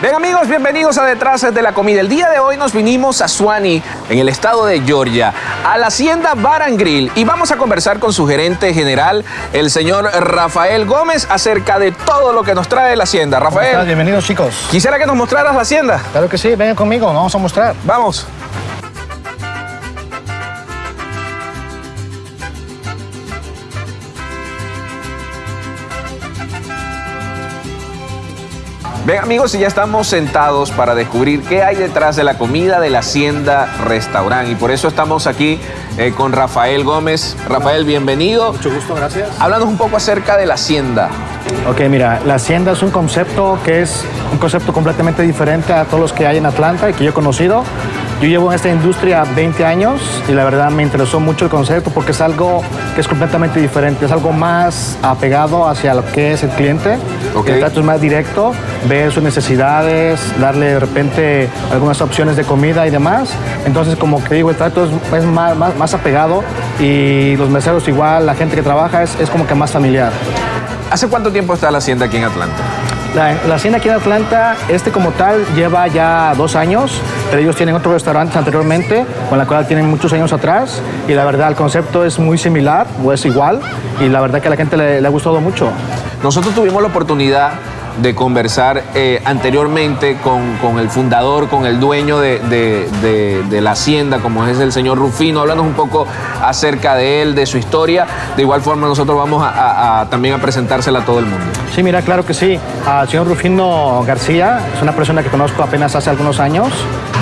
Bien amigos, bienvenidos a Detrás de la Comida. El día de hoy nos vinimos a Suani, en el estado de Georgia, a la hacienda Bar and Grill y vamos a conversar con su gerente general, el señor Rafael Gómez, acerca de todo lo que nos trae la hacienda. Rafael. Bienvenidos chicos. Quisiera que nos mostraras la hacienda. Claro que sí, vengan conmigo, nos vamos a mostrar. Vamos. Ven amigos, y ya estamos sentados para descubrir qué hay detrás de la comida de la Hacienda Restaurant. Y por eso estamos aquí eh, con Rafael Gómez. Rafael, bienvenido. Mucho gusto, gracias. Háblanos un poco acerca de la Hacienda. Ok, mira, la Hacienda es un concepto que es un concepto completamente diferente a todos los que hay en Atlanta y que yo he conocido. Yo llevo en esta industria 20 años y la verdad me interesó mucho el concepto porque es algo que es completamente diferente, es algo más apegado hacia lo que es el cliente. El trato es más directo, ver sus necesidades, darle de repente algunas opciones de comida y demás. Entonces, como que digo, el trato es, más, más, apegado y los meseros igual, la gente que trabaja es, es como que más familiar. ¿Hace cuánto tiempo está la hacienda aquí en Atlanta? La, hacienda aquí en Atlanta, este como tal, lleva ya dos años, pero ellos tienen otros restaurantes anteriormente, con la cual tienen muchos años atrás, y la verdad el concepto es muy similar, o es igual, y la verdad que a la gente le ha gustado mucho. Nosotros tuvimos la oportunidad de conversar eh, anteriormente con, el fundador, con el dueño de, la hacienda, como es el señor Rufino, hablando un poco acerca de él, de su historia. De igual forma nosotros vamos a, también a presentársela a todo el mundo. Sí, mira, claro que sí. Al señor Rufino García es una persona que conozco apenas hace algunos años.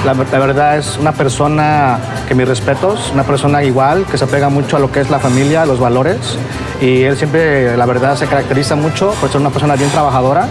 La, verdad es una persona que mis respetos, una persona igual, que se apega mucho a lo que es la familia, a los valores. Y él siempre, la verdad, se caracteriza mucho por ser una persona bien trabajadora.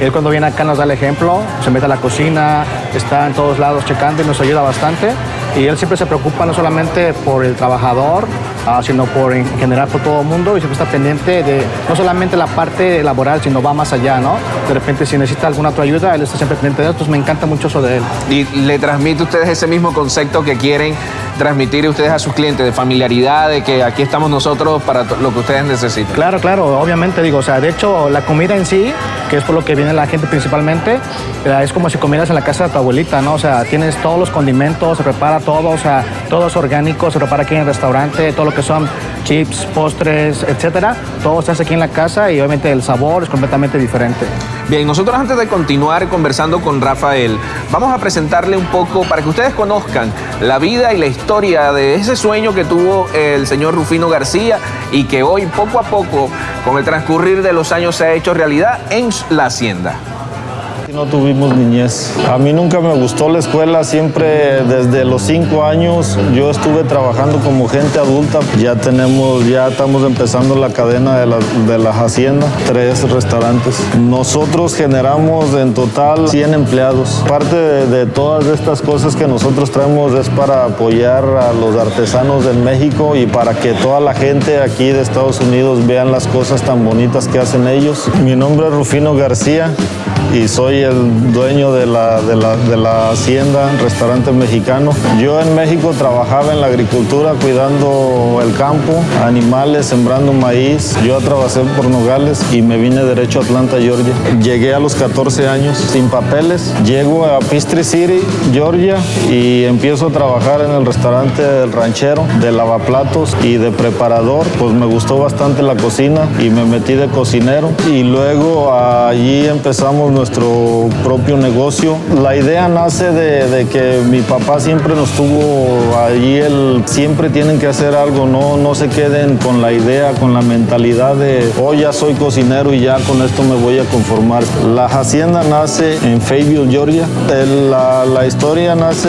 Él cuando viene acá nos da el ejemplo, se mete a la cocina, está en todos lados checando y nos ayuda bastante. Y él siempre se preocupa no solamente por el trabajador, ah, sino por en general por todo el mundo y siempre está pendiente de no solamente la parte laboral, sino va más allá, ¿no? De repente si necesita alguna otra ayuda, él está siempre pendiente de esto, me encanta mucho eso de él. Y le transmite a ustedes ese mismo concepto que quieren transmitir ustedes a sus clientes de familiaridad, de que aquí estamos nosotros para lo que ustedes necesitan. Claro, claro, obviamente digo, o sea, de hecho la comida en sí, que es por lo que viene la gente principalmente, eh, es como si comieras en la casa de tu abuelita, ¿no? O sea, tienes todos los condimentos, se prepara todo, o sea, todo es orgánico, se prepara aquí en el restaurante, todo lo que son chips, postres, etcétera, todo se hace aquí en la casa y obviamente el sabor es completamente diferente. Bien, nosotros antes de continuar conversando con Rafael, vamos a presentarle un poco para que ustedes conozcan la vida y la historia de ese sueño que tuvo el señor Rufino García y que hoy poco a poco, con el transcurrir de los años, se ha hecho realidad en la hacienda. No tuvimos niñez. A mí nunca me gustó la escuela, siempre desde los cinco años yo estuve trabajando como gente adulta. Ya tenemos, ya estamos empezando la cadena de, las haciendas, tres restaurantes. Nosotros generamos en total 100 empleados. Parte de, todas estas cosas que nosotros traemos es para apoyar a los artesanos en México y para que toda la gente aquí de Estados Unidos vean las cosas tan bonitas que hacen ellos. Mi nombre es Rufino García y soy el dueño de la, de la, de la hacienda, restaurante mexicano. Yo en México trabajaba en la agricultura cuidando el campo, animales, sembrando maíz. Yo trabajé por Nogales y me vine derecho a Atlanta, Georgia. Llegué a los 14 años sin papeles. Llego a Peachtree City, Georgia y empiezo a trabajar en el restaurante del ranchero, de lavaplatos y de preparador. Pues me gustó bastante la cocina y me metí de cocinero y luego allí empezamos nuestro propio negocio. La idea nace de, que mi papá siempre nos tuvo allí, el, siempre tienen que hacer algo, no, no se queden con la idea, con la mentalidad de, oh, ya soy cocinero y ya con esto me voy a conformar. La hacienda nace en Fayetteville, Georgia. la, la historia nace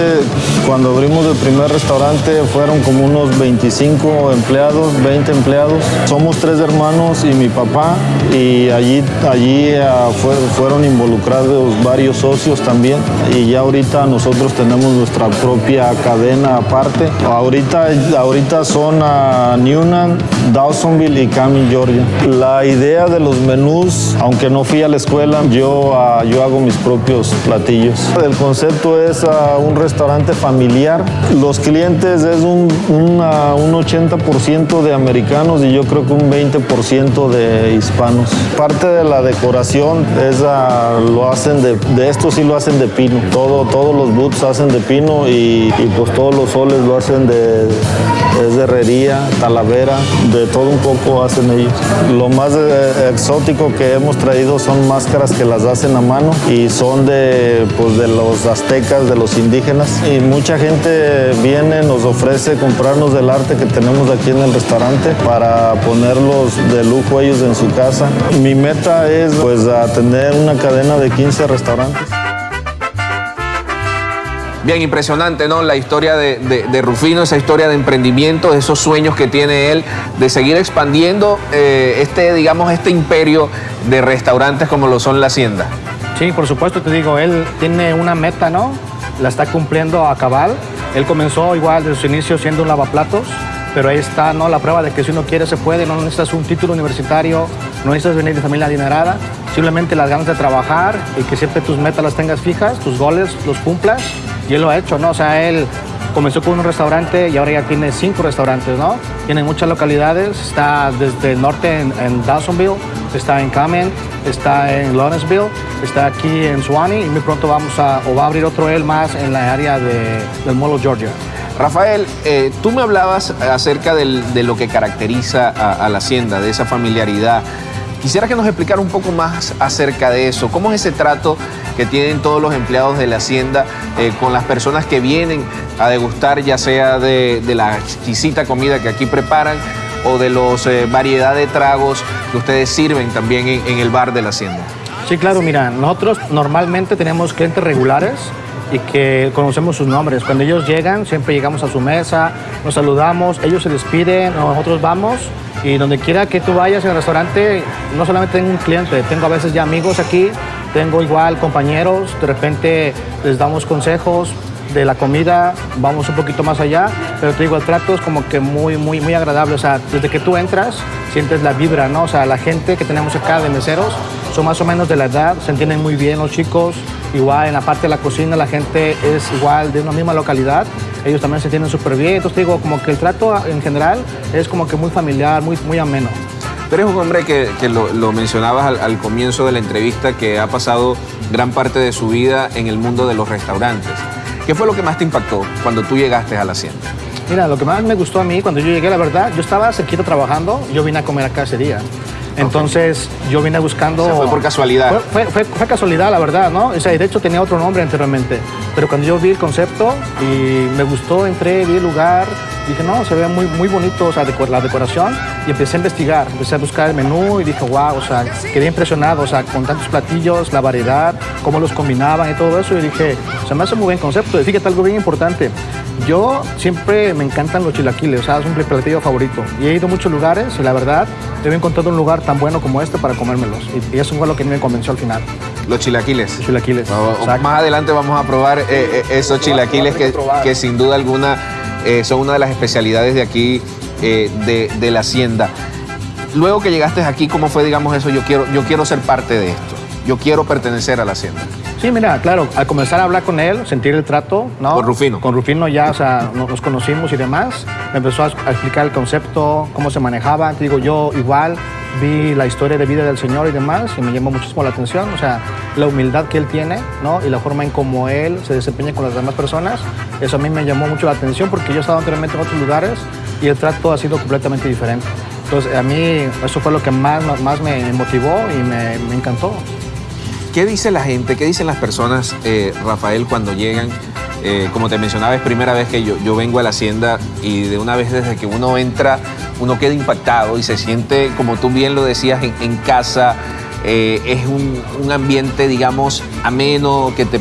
cuando abrimos el primer restaurante, fueron como unos 25 empleados, 20 empleados. Somos tres hermanos y mi papá y allí, allí uh, fueron involucrados varios socios también y ya ahorita nosotros tenemos nuestra propia cadena aparte. Ahorita, ahorita son a Newnan, Dawsonville y Cami, Georgia. La idea de los menús, aunque no fui a la escuela, yo, ah, yo hago mis propios platillos. El concepto es ah, un restaurante familiar. Los clientes es un, un 80% de americanos y yo creo que un 20% de hispanos. Parte de la decoración es a lo hacen de, de esto sí lo hacen de pino. Todo, todos los boots hacen de pino y, y pues todos los soles lo hacen de, es de herrería, talavera, de todo un poco hacen ellos. Lo más eh, exótico que hemos traído son máscaras que las hacen a mano y son de, pues, de los aztecas, de los indígenas. Y mucha gente viene, nos ofrece comprarnos del arte que tenemos aquí en el restaurante para ponerlos de lujo ellos en su casa. Mi meta es pues a una cadena de 15 restaurantes. Bien, impresionante, ¿no? La historia de, de- de Rufino, esa historia de emprendimiento, esos sueños que tiene él de seguir expandiendo eh, este, digamos, este imperio de restaurantes como lo son La Hacienda. Sí, por supuesto, te digo, él tiene una meta, ¿no? La está cumpliendo a cabal. Él comenzó igual desde su inicio siendo un lavaplatos, pero ahí está, ¿no? La prueba de que si uno quiere se puede, no necesitas un título universitario, no necesitas venir de familia adinerada, simplemente las ganas de trabajar y que siempre tus metas las tengas fijas, tus goles los cumplas, y él lo ha hecho, ¿no? O sea, él comenzó con un restaurante y ahora ya tiene cinco restaurantes, ¿no? Tiene muchas localidades, está desde el norte en, Dawsonville, está en Kamen, está en Lawrenceville, está aquí en Suwannee y muy pronto vamos a, o va a abrir otro él más en la área de, del Molo, Georgia. Rafael, eh, tú me hablabas acerca de lo que caracteriza a la hacienda, de esa familiaridad. Quisiera que nos explicara un poco más acerca de eso. ¿Cómo es ese trato que tienen todos los empleados de la hacienda eh, con las personas que vienen a degustar, ya sea de, la exquisita comida que aquí preparan o de los eh, variedad de tragos que ustedes sirven también en, en el bar de la hacienda? Sí, claro, mira, nosotros normalmente tenemos clientes regulares y que conocemos sus nombres. Cuando ellos llegan, siempre llegamos a su mesa, nos saludamos, ellos se despiden, nosotros vamos y donde quiera que tú vayas en el restaurante, no solamente tengo un cliente, tengo a veces ya amigos aquí, tengo igual compañeros, de repente les damos consejos de la comida, vamos un poquito más allá, pero te digo, el trato es como que muy, muy, muy agradable, o sea, desde que tú entras, sientes la vibra, ¿no? O sea, la gente que tenemos acá de meseros son más o menos de la edad, se entienden muy bien los chicos, igual en la parte de la cocina la gente es igual de una misma localidad, ellos también se entienden súper bien, entonces digo, como que el trato en general es como que muy familiar, muy, muy ameno. Tú eres un hombre que, que lo, lo mencionabas al, al comienzo de la entrevista, que ha pasado gran parte de su vida en el mundo de los restaurantes. ¿Qué fue lo que más te impactó cuando tú llegaste a la hacienda? Mira, lo que más me gustó a mí cuando yo llegué, la verdad, yo estaba cerquita trabajando, yo vine a comer acá ese día. Entonces, yo vine buscando... O sea, fue por casualidad. Fue, fue- fue- fue casualidad, la verdad, ¿no? O sea, y de hecho tenía otro nombre anteriormente. Pero cuando yo vi el concepto y me gustó, entré, vi el lugar, dije, no, se ve muy, muy bonito, o sea, la decoración. Y empecé a investigar, empecé a buscar el menú y dije, wow, o sea, quedé impresionado, o sea, con tantos platillos, la variedad, cómo los combinaban y todo eso. Y dije, se me hace muy buen concepto. Y fíjate algo bien importante. Yo siempre me encantan los chilaquiles, o sea, es un platillo favorito. Y he ido a muchos lugares y la verdad, he encontrado un lugar tan bueno como este para comérmelos. Y, y eso fue lo que me convenció al final, Los chilaquiles. los chilaquiles. Más adelante vamos a probar eh, eh, esos chilaquiles que, que sin duda alguna eh, son una de las especialidades de aquí, de, de la hacienda. Luego que llegaste aquí, ¿cómo fue, digamos, eso? Yo quiero, yo quiero ser parte de esto. Yo quiero pertenecer a la hacienda. Sí, mira, claro, al comenzar a hablar con él, sentir el trato, ¿no? Con Rufino. Con Rufino ya, o sea, no- nos conocimos y demás. Me empezó a, explicar el concepto, cómo se manejaba. Te digo, yo igual vi la historia de vida del Señor y demás y me llamó muchísimo la atención. O sea, la humildad que él tiene, ¿no? Y la forma en cómo él se desempeña con las demás personas. Eso a mí me llamó mucho la atención porque yo he estado anteriormente en otros lugares y el trato ha sido completamente diferente. Entonces, a mí eso fue lo que más, más me motivó y me, me encantó. ¿Qué dice la gente, qué dicen las personas, eh, Rafael, cuando llegan? Eh, como te mencionaba, es primera vez que yo, vengo a la hacienda y de una vez desde que uno entra, uno queda impactado y se siente, como tú bien lo decías, en, casa. Eh, es un, un ambiente, digamos, ameno, que te,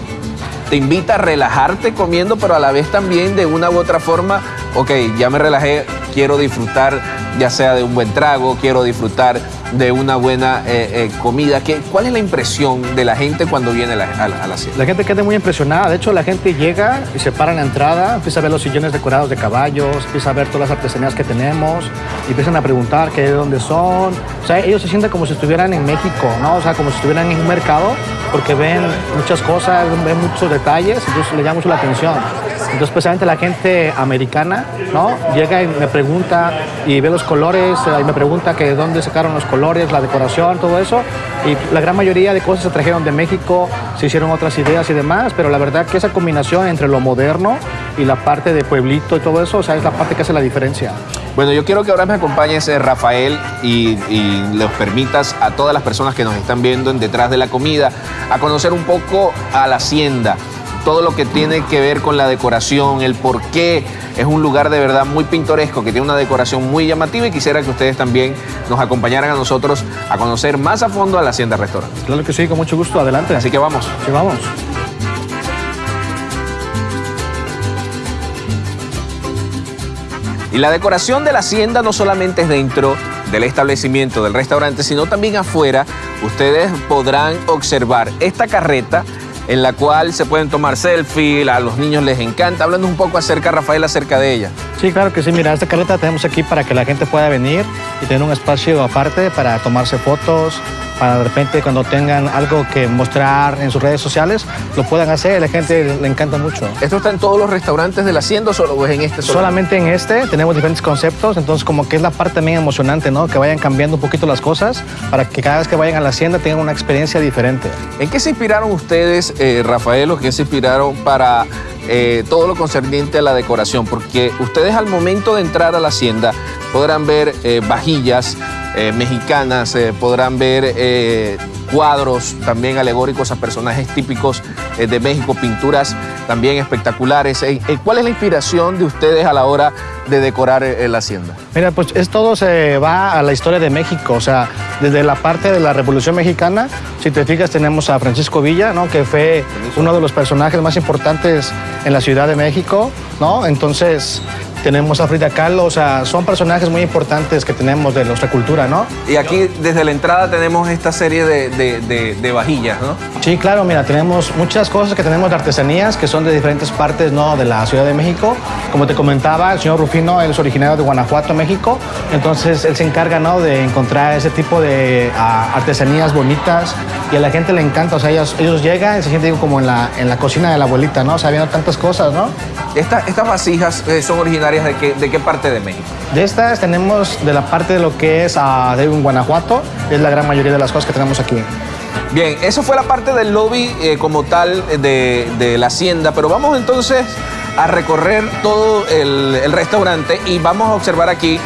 te invita a relajarte comiendo, pero a la vez también de una u otra forma, ok, ya me relajé, quiero disfrutar ya sea de un buen trago, quiero disfrutar de una buena eh, eh, comida. ¿Qué, ¿Cuál es la impresión de la gente cuando viene a la, a la-? La gente queda muy impresionada. De hecho, la gente llega y se para en la entrada, empieza a ver los sillones decorados de caballos, empieza a ver todas las artesanías que tenemos, y empiezan a preguntar qué de dónde son. O sea, ellos se sienten como si estuvieran en México, ¿no? O sea, como si estuvieran en un mercado, porque ven muchas cosas, ven muchos detalles, entonces les llama mucho la atención. Entonces, especialmente la gente americana, ¿no? Llega y me pregunta y ve los colores, y me pregunta que de dónde sacaron los colores, la decoración, todo eso. Y la gran mayoría de cosas se trajeron de México, se hicieron otras ideas y demás, pero la verdad que esa combinación entre lo moderno y la parte de pueblito y todo eso, o sea, es la parte que hace la diferencia. Bueno, yo quiero que ahora me acompañes, eh, Rafael, y, y permitas a todas las personas que nos están viendo en Detrás de la Comida a conocer un poco a la hacienda, todo lo que tiene que ver con la decoración, el por qué es un lugar de verdad muy pintoresco, que tiene una decoración muy llamativa y quisiera que ustedes también nos acompañaran a nosotros a conocer más a fondo a la Hacienda Restaurante. Claro que sí, con mucho gusto, adelante. Así que vamos. Sí, vamos. Y la decoración de la hacienda no solamente es dentro del establecimiento, del restaurante, sino también afuera. Ustedes podrán observar esta carreta en la cual se pueden tomar selfies, a los niños les encanta. Hablando un poco acerca, Rafael, acerca de ella. Sí, claro que sí. Mira, esta carreta tenemos aquí para que la gente pueda venir y tener un espacio aparte para tomarse fotos, para de repente cuando tengan algo que mostrar en sus redes sociales, lo puedan hacer. A la gente le encanta mucho. ¿Esto está en todos los restaurantes de la hacienda o solo es en este? Solamente en este tenemos diferentes conceptos, entonces como que es la parte también emocionante, ¿no? Que vayan cambiando un poquito las cosas para que cada vez que vayan a la hacienda tengan una experiencia diferente. ¿En qué se inspiraron ustedes, eh, Rafael, o qué se inspiraron para eh, todo lo concerniente a la decoración? Porque ustedes al momento de entrar a la hacienda podrán ver eh, vajillas eh, mexicanas, podrán ver cuadros también alegóricos a personajes típicos de México, pinturas también espectaculares. ¿Cuál es la inspiración de ustedes a la hora de decorar eh, la hacienda? Mira, pues es todo se va a la historia de México, o sea, desde la parte de la Revolución Mexicana, si te fijas tenemos a Francisco Villa, ¿no? Que fue uno de los personajes más importantes en la Ciudad de México, ¿no? Entonces tenemos a Frida Kahlo, o sea, son personajes muy importantes que tenemos de nuestra cultura, ¿no? Y aquí desde la entrada tenemos esta serie de, de- de- de vajillas, ¿no? Sí, claro, mira, tenemos muchas cosas que tenemos de artesanías que son de diferentes partes ¿no? de la Ciudad de México. Como te comentaba, el señor Rufino él es originario de Guanajuato, México. Entonces él se encarga ¿no? de encontrar ese tipo de ah, artesanías bonitas y a la gente le encanta. O sea, ellos, ellos llegan y se sienten como en la, en la cocina de la abuelita, ¿no? O sea, viendo tantas cosas, ¿no? Esta- estas vasijas eh, son originarias de qué, de qué parte de México? De estas tenemos de la parte de lo que es ah, de Guanajuato, es la gran mayoría de las cosas que tenemos aquí. Bien, eso fue la parte del lobby eh, como tal de, de la hacienda, pero vamos entonces a recorrer todo el, el restaurante y vamos a observar aquí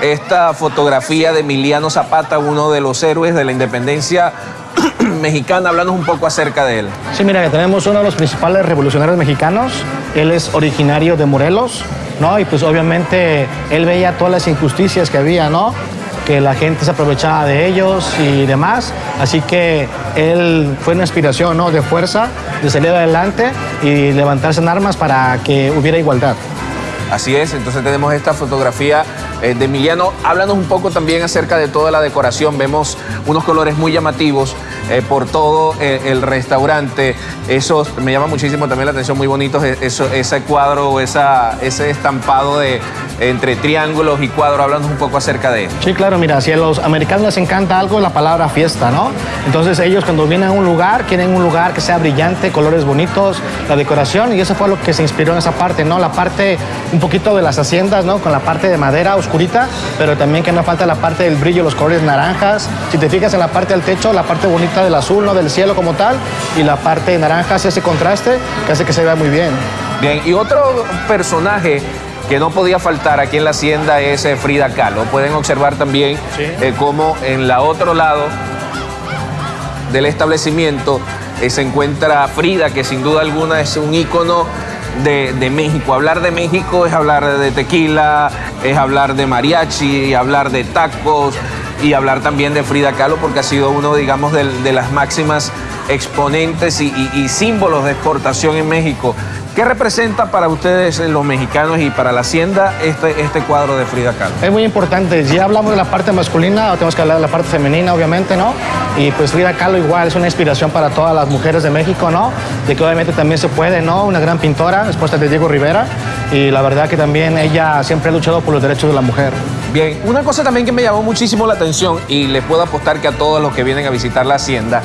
esta fotografía de Emiliano Zapata, uno de los héroes de la independencia mexicana, hablando un poco acerca de él. Sí, mira, tenemos uno de los principales revolucionarios mexicanos. Él es originario de Morelos, ¿no? Y pues obviamente él veía todas las injusticias que había, ¿no? Que la gente se aprovechaba de ellos y demás. Así que él fue una inspiración, ¿no? De fuerza, de salir adelante y levantarse en armas para que hubiera igualdad. Así es, entonces tenemos esta fotografía eh, de Emiliano. Háblanos un poco también acerca de toda la decoración. Vemos unos colores muy llamativos eh, por todo eh, el restaurante. Eso me llama muchísimo también la atención, muy bonitos eso, ese cuadro, esa, ese estampado de entre triángulos y cuadros. Háblanos un poco acerca de él. Sí, claro, mira, si a los americanos les encanta algo, la palabra fiesta, ¿no? Entonces ellos cuando vienen a un lugar, quieren un lugar que sea brillante, colores bonitos, la decoración, y eso fue lo que se inspiró en esa parte, ¿no? La parte un poquito de las haciendas, ¿no? Con la parte de madera oscurita, pero también que no falta la parte del brillo, los colores naranjas. Si te fijas en la parte del techo, la parte bonita del azul, ¿no? Del cielo como tal, y la parte naranja hace ese contraste que hace que se vea muy bien. Bien, y otro personaje que no podía faltar aquí en la hacienda es eh, Frida Kahlo. Pueden observar también Sí. eh, cómo en la otro lado del establecimiento eh, se encuentra Frida, que sin duda alguna es un ícono de, de México. Hablar de México es hablar de tequila, es hablar de mariachi, hablar de tacos y hablar también de Frida Kahlo porque ha sido uno, digamos, del- de, las máximas exponentes y símbolos de exportación en México. ¿Qué representa para ustedes eh, los mexicanos y para la hacienda este, este cuadro de Frida Kahlo? Es muy importante. Ya hablamos de la parte masculina, ahora tenemos que hablar de la parte femenina, obviamente, ¿no? Y pues Frida Kahlo igual es una inspiración para todas las mujeres de México, ¿no? De que obviamente también se puede, ¿no? Una gran pintora, esposa de Diego Rivera. Y la verdad que también ella siempre ha luchado por los derechos de la mujer. Bien, una cosa también que me llamó muchísimo la atención y les puedo apostar que a todos los que vienen a visitar la hacienda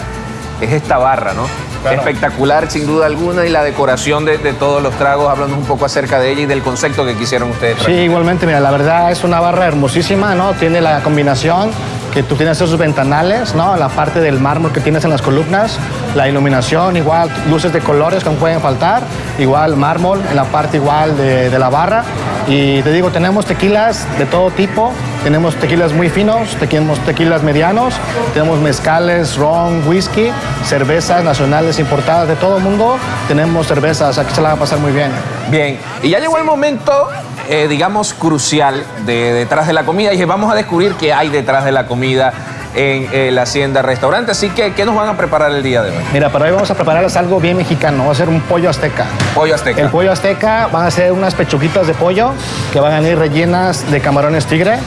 es esta barra, ¿no? Claro. Espectacular, sin duda alguna, y la decoración de, de todos los tragos, hablando un poco acerca de ella y del concepto que quisieron ustedes. Sí, igualmente, mira, la verdad es una barra hermosísima, ¿no? Tiene la combinación que tú tienes esos ventanales, ¿no? La parte del mármol que tienes en las columnas, la iluminación, igual luces de colores que no pueden faltar, igual mármol en la parte igual de, de la barra. Y te digo, tenemos tequilas de todo tipo, tenemos tequilas muy finos, tenemos tequilas medianos, tenemos mezcales, ron, whisky, cervezas nacionales importadas de todo el mundo, tenemos cervezas, aquí se la va a pasar muy bien. Bien, y ya llegó el momento, eh, digamos, crucial de detrás de la comida. Y dije, vamos a descubrir qué hay detrás de la comida en eh, la Hacienda Restaurante. Así que, ¿qué nos van a preparar el día de hoy? Mira, para hoy vamos a prepararles algo bien mexicano. Va a ser un pollo azteca. Pollo azteca. El pollo azteca van a ser unas pechuguitas de pollo que van a ir rellenas de camarones tigre.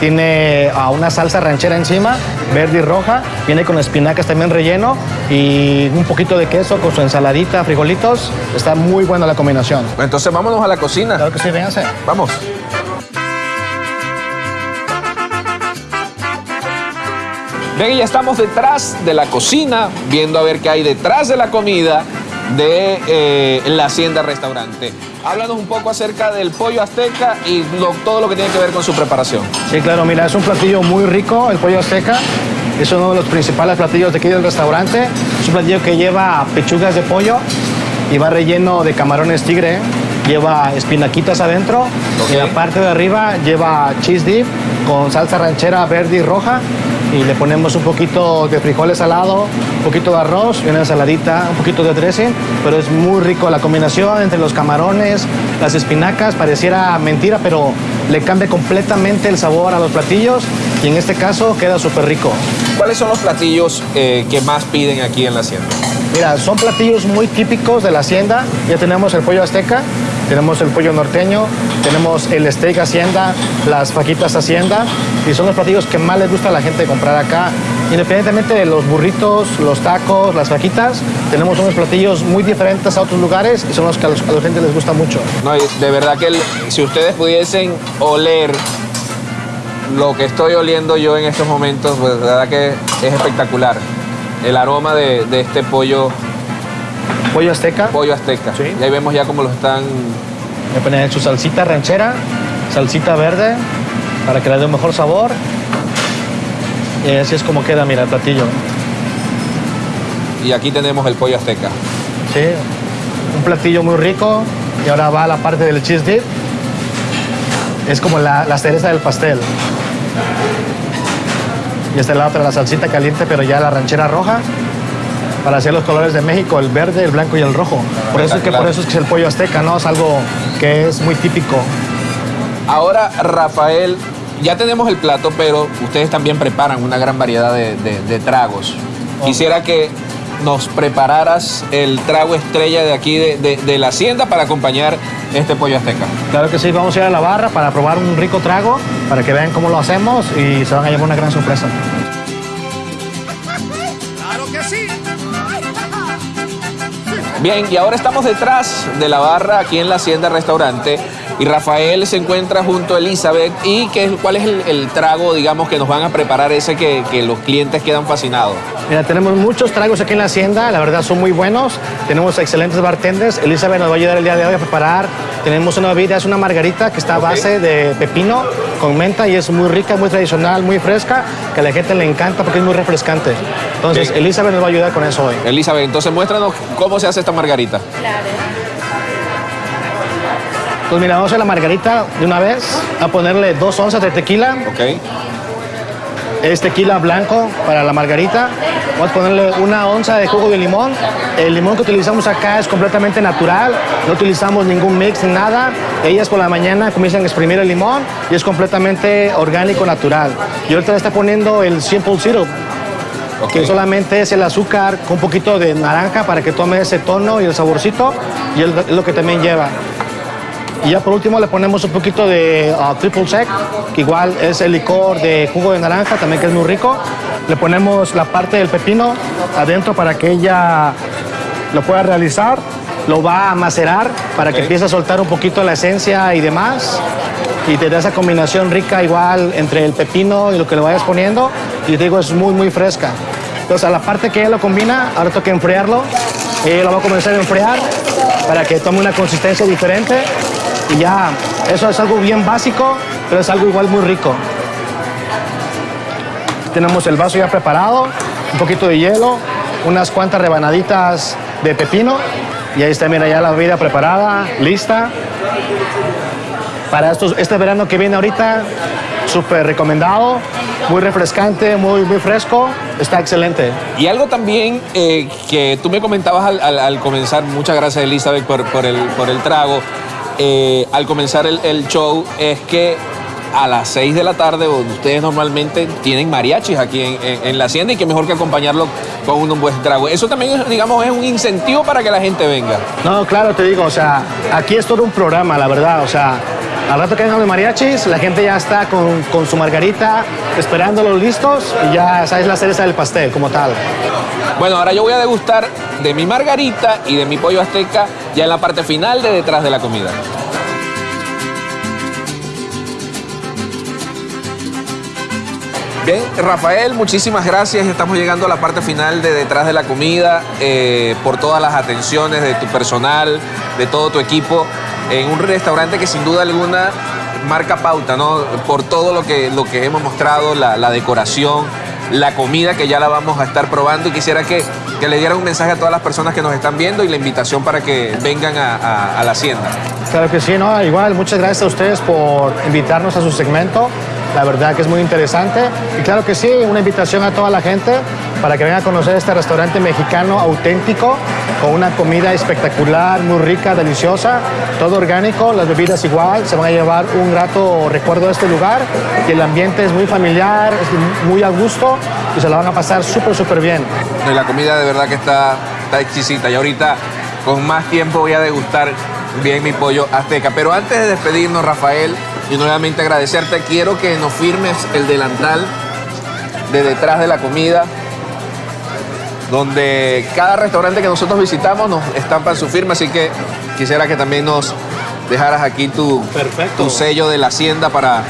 Tiene ah, una salsa ranchera encima, verde y roja. Viene con espinacas también relleno y un poquito de queso con su ensaladita, frijolitos. Está muy buena la combinación. Entonces vámonos a la cocina. Claro que sí, véanse. Vamos. Y ya estamos detrás de la cocina, viendo a ver qué hay detrás de la comida de eh, la Hacienda Restaurante. Háblanos un poco acerca del pollo azteca y lo- todo lo que tiene que ver con su preparación. Sí, claro, mira, es un platillo muy rico, el pollo azteca. Es uno de los principales platillos de aquí del restaurante. Es un platillo que lleva pechugas de pollo y va relleno de camarones tigre. Lleva espinaquitas adentro. Y en la parte de arriba lleva cheese dip con salsa ranchera verde y roja. Y le ponemos un poquito de frijoles salado, un poquito de arroz y una ensaladita, un poquito de dressing. Pero es muy rico la combinación entre los camarones, las espinacas. Pareciera mentira, pero le cambia completamente el sabor a los platillos. Y en este caso queda súper rico. ¿Cuáles son los platillos eh, que más piden aquí en la Hacienda? Mira, son platillos muy típicos de la hacienda. Ya tenemos el pollo azteca, tenemos el pollo norteño, tenemos el steak hacienda, las fajitas hacienda. Y son los platillos que más les gusta a la gente comprar acá. Independientemente de los burritos, los tacos, las fajitas, tenemos unos platillos muy diferentes a otros lugares y son los que a, los- a la gente les gusta mucho. No, de verdad que el- si ustedes pudiesen oler lo que estoy oliendo yo en estos momentos, pues de verdad que es espectacular. El aroma de, de este pollo, Pollo azteca, pollo azteca. Sí. Y ahí vemos ya cómo lo están. le ponen su salsita ranchera, salsita verde, para que le dé un mejor sabor. Y así es como queda, mira, el platillo. Y aquí tenemos el pollo azteca. Sí, un platillo muy rico. Y ahora va la parte del cheese dip. Es como la, la cereza del pastel. Y este lado trae la salsita caliente, pero ya la ranchera roja. Para hacer los colores de México, el verde, el blanco y el rojo. Por eso es que, por eso es, que es el pollo azteca, ¿no? Es algo que es muy típico. Ahora, Rafael, ya tenemos el plato, pero ustedes también preparan una gran variedad de, de- de tragos. Quisiera que nos prepararas el trago estrella de aquí de, de- de la hacienda para acompañar este pollo azteca. Claro que sí, vamos a ir a la barra para probar un rico trago, para que vean cómo lo hacemos y se van a llevar una gran sorpresa. Bien, y ahora estamos detrás de la barra aquí en la Hacienda Restaurante y Rafael se encuentra junto a Elizabeth y ¿qué, cuál es el, el trago, digamos, que nos van a preparar ese que, que los clientes quedan fascinados. Mira, tenemos muchos tragos aquí en la hacienda, la verdad son muy buenos. Tenemos excelentes bartenders. Elizabeth nos va a ayudar el día de hoy a preparar. Tenemos una bebida, es una margarita que está a base de pepino con menta y es muy rica, muy tradicional, muy fresca, que a la gente le encanta porque es muy refrescante. Entonces, Bien. Elizabeth nos va a ayudar con eso hoy. Elizabeth, entonces muéstranos cómo se hace esta margarita. Entonces, mira, vamos a la margarita de una vez, a ponerle dos onzas de tequila. ¿Ok? Es tequila blanco para la margarita. Vamos a ponerle una onza de jugo de limón. El limón que utilizamos acá es completamente natural. No utilizamos ningún mix ni nada. Ellas por la mañana comienzan a exprimir el limón y es completamente orgánico, natural. Y ahorita le está poniendo el simple syrup, que solamente es el azúcar con un poquito de naranja para que tome ese tono y el saborcito. Y es lo que también lleva. Y ya por último le ponemos un poquito de ah, triple sec, que igual es el licor de jugo de naranja, también que es muy rico. Le ponemos la parte del pepino adentro para que ella lo pueda realizar. Lo va a macerar para que empiece a soltar un poquito la esencia y demás. Y te da esa combinación rica igual entre el pepino y lo que le vayas poniendo. Y te digo, es muy, muy fresca. Entonces, a la parte que ella lo combina, ahora toca enfriarlo. Ella lo va a comenzar a enfriar para que tome una consistencia diferente. Y ya, eso es algo bien básico, pero es algo igual muy rico. Tenemos el vaso ya preparado, un poquito de hielo, unas cuantas rebanaditas de pepino. Y ahí está, mira, ya la bebida preparada, lista. Para estos, este verano que viene ahorita, súper recomendado, muy refrescante, muy, muy fresco, está excelente. Y algo también eh, que tú me comentabas al, al- al comenzar, muchas gracias Elizabeth por, por el, por el trago, eh, al comenzar el, show, es que a las 6 de la tarde donde ustedes normalmente tienen mariachis aquí en, la hacienda y que mejor que acompañarlo con un, buen trago. Eso también, digamos, es un incentivo para que la gente venga. No, claro, te digo, o sea, aquí es todo un programa, la verdad, o sea, al rato que vengan los mariachis, la gente ya está con, con su margarita, esperándolos listos y ya sabes la cereza del pastel como tal. Bueno, ahora yo voy a degustar de mi margarita y de mi pollo azteca ya en la parte final de detrás de la comida. Bien, Rafael, muchísimas gracias. Estamos llegando a la parte final de detrás de la comida, eh, por todas las atenciones de tu personal, de todo tu equipo, en un restaurante que sin duda alguna marca pauta, ¿no? Por todo lo que, lo que hemos mostrado, la, decoración, la comida que ya la vamos a estar probando y quisiera que, que le diera un mensaje a todas las personas que nos están viendo y la invitación para que vengan a- a la hacienda. Claro que sí, ¿no? Igual, muchas gracias a ustedes por invitarnos a su segmento. La verdad que es muy interesante. Y claro que sí, una invitación a toda la gente para que vengan a conocer este restaurante mexicano auténtico, con una comida espectacular, muy rica, deliciosa, todo orgánico, las bebidas igual, se van a llevar un grato recuerdo de este lugar y el ambiente es muy familiar, es muy a gusto y se la van a pasar súper, súper bien. La comida de verdad que está, está exquisita. Y ahorita, con más tiempo, voy a degustar bien mi pollo azteca. Pero antes de despedirnos, Rafael, y nuevamente agradecerte, quiero que nos firmes el delantal de detrás de la comida, donde cada restaurante que nosotros visitamos nos estampan su firma. Así que quisiera que también nos dejaras aquí tu, Perfecto. tu sello de la hacienda para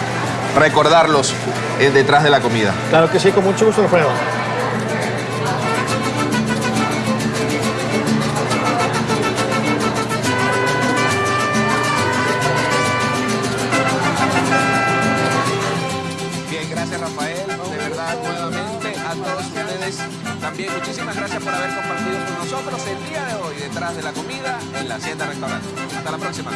recordarlos eh, detrás de la comida. Claro que sí, con mucho gusto, Alfredo. Bien, gracias Rafael, de verdad nuevamente a todos ustedes también muchísimas gracias por haber compartido con nosotros el día de hoy detrás de la comida en la Hacienda Restaurante. Hasta la próxima.